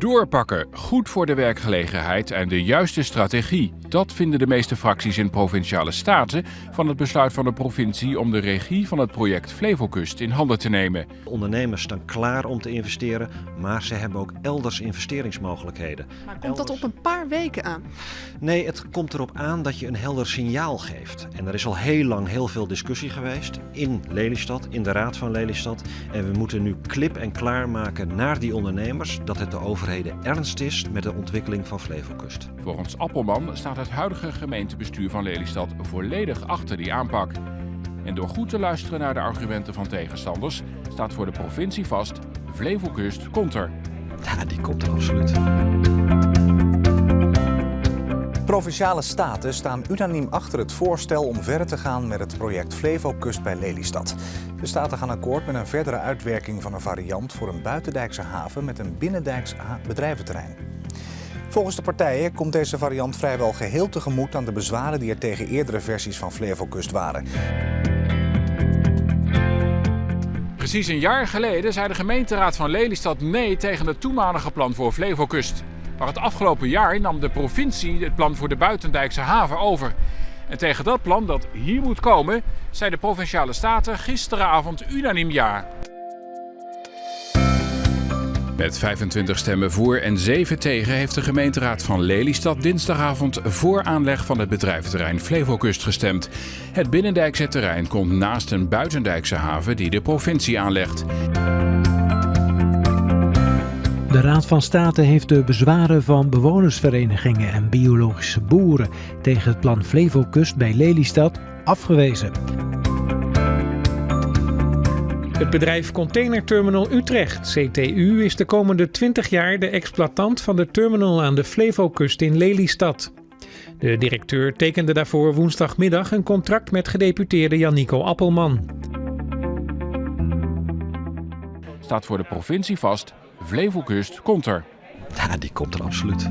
Doorpakken, goed voor de werkgelegenheid en de juiste strategie. Dat vinden de meeste fracties in provinciale staten van het besluit van de provincie om de regie van het project Flevokust in handen te nemen. Ondernemers staan klaar om te investeren, maar ze hebben ook elders investeringsmogelijkheden. Maar komt dat op een paar weken aan? Nee, het komt erop aan dat je een helder signaal geeft. En er is al heel lang heel veel discussie geweest in Lelystad, in de Raad van Lelystad. En we moeten nu klip en klaar maken naar die ondernemers dat het de overheid ernst is met de ontwikkeling van Flevokust. Volgens Appelman staat het huidige gemeentebestuur van Lelystad volledig achter die aanpak. En door goed te luisteren naar de argumenten van tegenstanders staat voor de provincie vast: Flevokust komt er. Ja, die komt er absoluut. Provinciale staten staan unaniem achter het voorstel om verder te gaan met het project Flevokust bij Lelystad. De staten gaan akkoord met een verdere uitwerking van een variant voor een buitendijkse haven met een binnendijks bedrijventerrein. Volgens de partijen komt deze variant vrijwel geheel tegemoet aan de bezwaren die er tegen eerdere versies van Flevokust waren. Precies een jaar geleden zei de gemeenteraad van Lelystad nee tegen het toenmalige plan voor Flevokust. Maar het afgelopen jaar nam de provincie het plan voor de Buitendijkse haven over. En tegen dat plan dat hier moet komen, zei de Provinciale Staten gisteravond unaniem ja. Met 25 stemmen voor en 7 tegen heeft de gemeenteraad van Lelystad dinsdagavond voor aanleg van het bedrijventerrein Flevokust gestemd. Het binnendijkse terrein komt naast een buitendijkse haven die de provincie aanlegt. De Raad van State heeft de bezwaren van bewonersverenigingen en biologische boeren tegen het plan Flevokust bij Lelystad afgewezen. Het bedrijf Container Terminal Utrecht, CTU, is de komende 20 jaar de exploitant van de terminal aan de Flevokust in Lelystad. De directeur tekende daarvoor woensdagmiddag een contract met gedeputeerde Jannico Appelman. Staat voor de provincie vast Flevokust komt er. Ja, die komt er absoluut.